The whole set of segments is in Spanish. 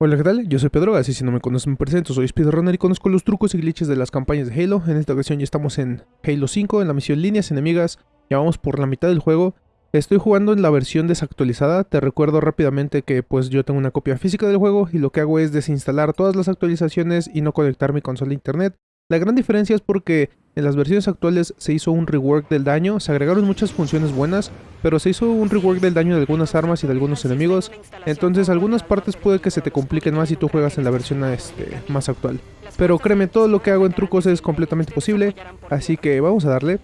Hola, ¿qué tal? Yo soy Pedro, así si no me conoces me presento, soy speedrunner y conozco los trucos y glitches de las campañas de Halo. En esta ocasión ya estamos en Halo 5, en la misión Líneas Enemigas, ya vamos por la mitad del juego. Estoy jugando en la versión desactualizada, te recuerdo rápidamente que pues yo tengo una copia física del juego y lo que hago es desinstalar todas las actualizaciones y no conectar mi consola a internet. La gran diferencia es porque en las versiones actuales se hizo un rework del daño, se agregaron muchas funciones buenas, pero se hizo un rework del daño de algunas armas y de algunos enemigos, entonces algunas partes puede que se te compliquen más si tú juegas en la versión este, más actual. Pero créeme, todo lo que hago en trucos es completamente posible, así que vamos a darle.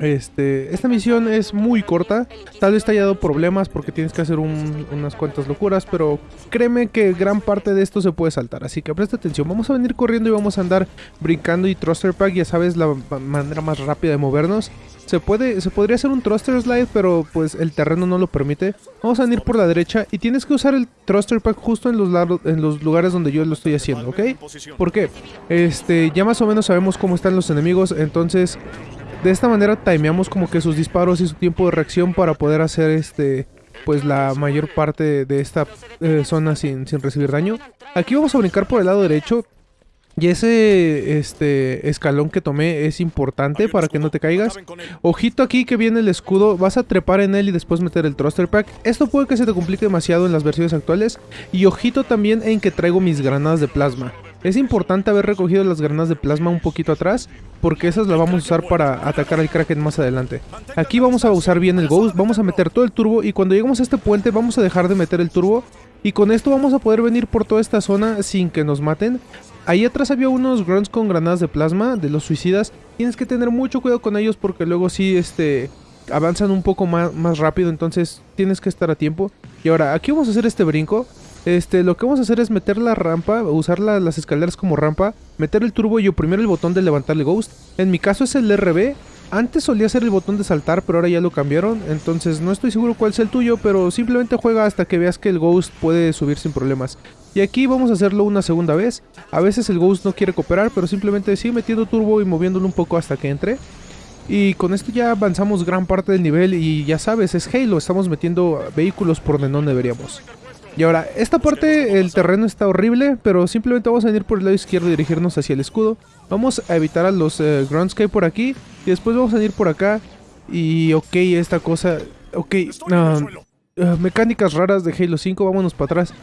Este, esta misión es muy corta, tal vez te haya dado problemas porque tienes que hacer unas cuantas locuras, pero créeme que gran parte de esto se puede saltar, así que presta atención, vamos a venir corriendo y vamos a andar brincando y thruster pack, ya sabes la manera más rápida de movernos. Se, puede, se podría hacer un thruster slide, pero pues el terreno no lo permite. Vamos a venir por la derecha y tienes que usar el thruster pack justo en los, en los lugares donde yo lo estoy haciendo, ¿ok? ¿Por qué? Este, ya más o menos sabemos cómo están los enemigos, entonces de esta manera timeamos como que sus disparos y su tiempo de reacción para poder hacer este pues la mayor parte de esta eh, zona sin, sin recibir daño. Aquí vamos a brincar por el lado derecho. Y ese este escalón que tomé es importante para que no te caigas. Ojito aquí que viene el escudo, vas a trepar en él y después meter el thruster pack. Esto puede que se te complique demasiado en las versiones actuales. Y ojito también en que traigo mis granadas de plasma. Es importante haber recogido las granadas de plasma un poquito atrás, porque esas las vamos a usar para atacar al Kraken más adelante. Aquí vamos a usar bien el Ghost, vamos a meter todo el turbo y cuando lleguemos a este puente vamos a dejar de meter el turbo y con esto vamos a poder venir por toda esta zona sin que nos maten. Ahí atrás había unos grunts con granadas de plasma de los suicidas. Tienes que tener mucho cuidado con ellos porque luego sí este, avanzan un poco más, más rápido, entonces tienes que estar a tiempo. Y ahora, aquí vamos a hacer este brinco. Este, lo que vamos a hacer es meter la rampa, usar las escaleras como rampa, meter el turbo y oprimir el botón de levantar el ghost. En mi caso es el RB. Antes solía ser el botón de saltar, pero ahora ya lo cambiaron. Entonces no estoy seguro cuál es el tuyo, pero simplemente juega hasta que veas que el ghost puede subir sin problemas. Y aquí vamos a hacerlo una segunda vez. A veces el ghost no quiere cooperar, pero simplemente sigue metiendo turbo y moviéndolo un poco hasta que entre. Y con esto ya avanzamos gran parte del nivel y ya sabes, es Halo, estamos metiendo vehículos por donde no deberíamos. Y ahora, esta parte, el terreno está horrible, pero simplemente vamos a venir por el lado izquierdo y dirigirnos hacia el escudo. Vamos a evitar a los eh, por aquí, y después vamos a venir por acá. Y ok, esta cosa... Ok, uh, mecánicas raras de Halo 5, vámonos para atrás.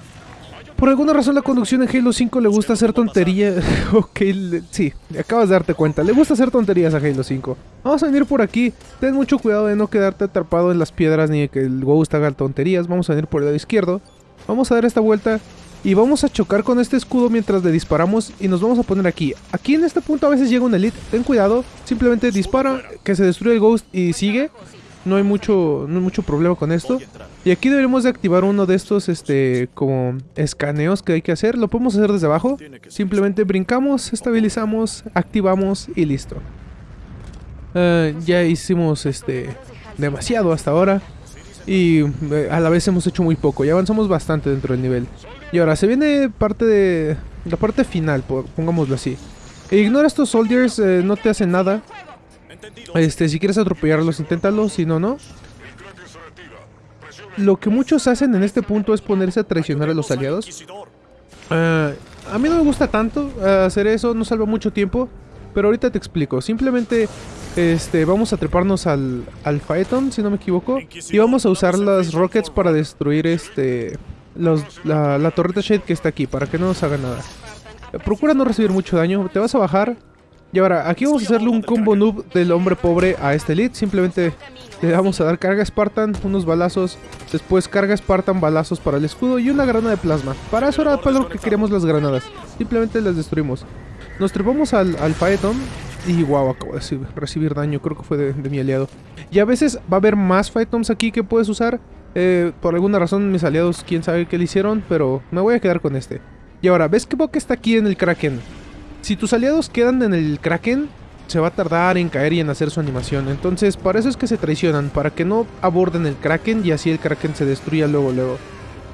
Por alguna razón la conducción en Halo 5 le gusta hacer tonterías. ok, sí, acabas de darte cuenta. Le gusta hacer tonterías a Halo 5. Vamos a venir por aquí. Ten mucho cuidado de no quedarte atrapado en las piedras ni de que el Ghost haga tonterías. Vamos a venir por el lado izquierdo. Vamos a dar esta vuelta y vamos a chocar con este escudo mientras le disparamos y nos vamos a poner aquí. Aquí en este punto a veces llega un elite, ten cuidado, simplemente dispara, que se destruye el ghost y sigue. No hay mucho, no hay mucho problema con esto. Y aquí deberíamos de activar uno de estos este como escaneos que hay que hacer. Lo podemos hacer desde abajo. Simplemente brincamos, estabilizamos, activamos y listo. Eh, ya hicimos este demasiado hasta ahora. Y eh, a la vez hemos hecho muy poco. Ya avanzamos bastante dentro del nivel. Y ahora se viene parte de... La parte final, pongámoslo así. Ignora estos soldiers, eh, no te hacen nada. Este, si quieres atropellarlos, inténtalo, si no, no. Lo que muchos hacen en este punto es ponerse a traicionar a los aliados. Eh, a mí no me gusta tanto hacer eso, no salva mucho tiempo. Pero ahorita te explico. Simplemente este, vamos a treparnos al, al Phaeton, si no me equivoco. Y vamos a usar las rockets para destruir este la, torreta Shade que está aquí, para que no nos haga nada. Procura no recibir mucho daño. Te vas a bajar. Y ahora, aquí vamos a hacerle un combo noob del hombre pobre a este elite. Simplemente le vamos a dar carga Spartan, unos balazos. Después carga Spartan, balazos para el escudo y una granada de plasma. Para eso era para lo que queremos las granadas. Simplemente las destruimos. Nos trepamos al, al Phaeton y wow, acabo de recibir, daño, creo que fue de, mi aliado. Y a veces va a haber más Phaetons aquí que puedes usar. Eh, por alguna razón mis aliados, quién sabe qué le hicieron, pero me voy a quedar con este. Y ahora, ¿ves que Boca está aquí en el Kraken? Si tus aliados quedan en el Kraken, se va a tardar en caer y en hacer su animación. Entonces, para eso es que se traicionan, para que no aborden el Kraken y así el Kraken se destruya luego, luego.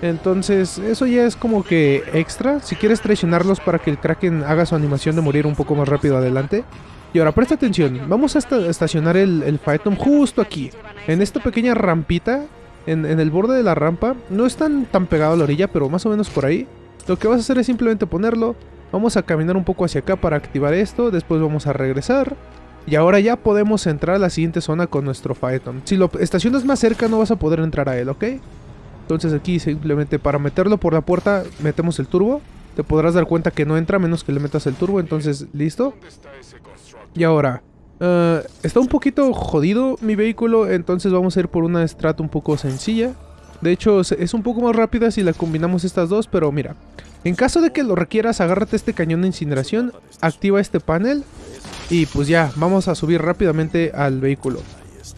Entonces, eso ya es como que extra. Si quieres traicionarlos para que el Kraken haga su animación de morir un poco más rápido adelante. Y ahora, presta atención. Vamos a estacionar el, el Phaeton justo aquí. En esta pequeña rampita. En, el borde de la rampa. No es tan, tan pegado a la orilla, pero más o menos por ahí. Lo que vas a hacer es simplemente ponerlo. Vamos a caminar un poco hacia acá para activar esto. Después vamos a regresar. Y ahora ya podemos entrar a la siguiente zona con nuestro Phaeton. Si lo estacionas más cerca no vas a poder entrar a él, ¿ok? Entonces aquí simplemente para meterlo por la puerta metemos el turbo. Te podrás dar cuenta que no entra menos que le metas el turbo. Entonces, listo. Y ahora, uh, está un poquito jodido mi vehículo. Entonces vamos a ir por una estrata un poco sencilla. De hecho, es un poco más rápida si la combinamos estas dos. Pero mira, en caso de que lo requieras, agárrate este cañón de incineración. Activa este panel. Y pues ya, vamos a subir rápidamente al vehículo.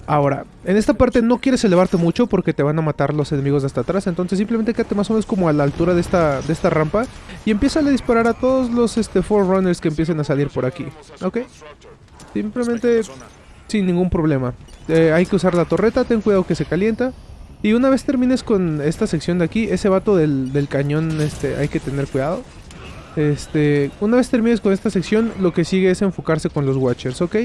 Ahora, en esta parte no quieres elevarte mucho porque te van a matar los enemigos de hasta atrás. Entonces simplemente quédate más o menos como a la altura de esta, de esta rampa. Y empieza a disparar a todos los este, Forerunners que empiecen a salir por aquí. ¿Ok? Simplemente sin ningún problema. Eh, hay que usar la torreta, ten cuidado que se calienta. Y una vez termines con esta sección de aquí, ese vato del, del cañón este, hay que tener cuidado. Este, una vez termines con esta sección, lo que sigue es enfocarse con los Watchers, ¿ok?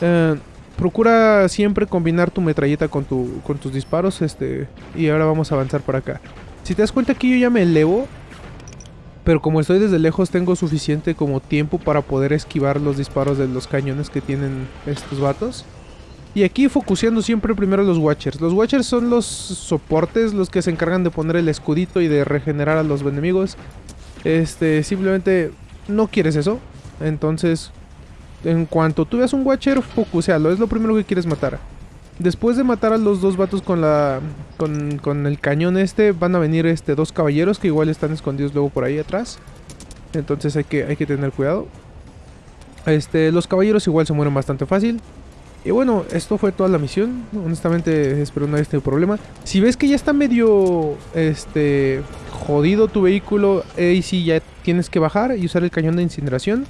Eh, procura siempre combinar tu metralleta con, tu, con tus disparos, este, y ahora vamos a avanzar por acá. Si te das cuenta aquí yo ya me elevo, pero como estoy desde lejos tengo suficiente como tiempo para poder esquivar los disparos de los cañones que tienen estos vatos. Y aquí focuseando siempre primero los Watchers. Los Watchers son los soportes, los que se encargan de poner el escudito y de regenerar a los enemigos. Este, simplemente no quieres eso. Entonces, en cuanto tú veas un Watcher, focusealo. Es lo primero que quieres matar. Después de matar a los dos vatos con la con, con, el cañón este, van a venir este dos caballeros que igual están escondidos luego por ahí atrás. Entonces hay que, hay que tener cuidado. Este, los caballeros igual se mueren bastante fácil. Y bueno, esto fue toda la misión. Honestamente, espero no haya tenido problema. Si ves que ya está medio este jodido tu vehículo, ahí sí ya tienes que bajar y usar el cañón de incineración.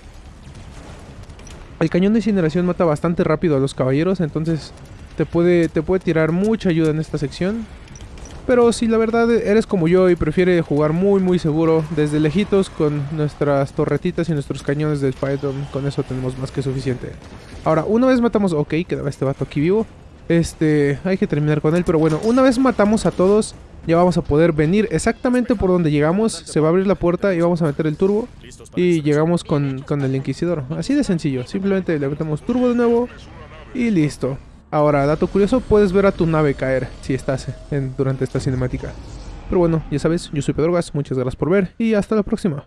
El cañón de incineración mata bastante rápido a los caballeros, entonces te puede, te puede tirar mucha ayuda en esta sección. Pero si la verdad eres como yo y prefiere jugar muy muy seguro desde lejitos con nuestras torretitas y nuestros cañones del Python, con eso tenemos más que suficiente. Ahora, una vez matamos... Ok, quedaba este vato aquí vivo. Este, hay que terminar con él, pero bueno, una vez matamos a todos, ya vamos a poder venir exactamente por donde llegamos. Se va a abrir la puerta y vamos a meter el turbo. Y llegamos con, con el Inquisidor. Así de sencillo, simplemente le metemos turbo de nuevo y listo. Ahora, dato curioso, puedes ver a tu nave caer si estás en, durante esta cinemática. Pero bueno, ya sabes, yo soy Pedro Gas, muchas gracias por ver y hasta la próxima.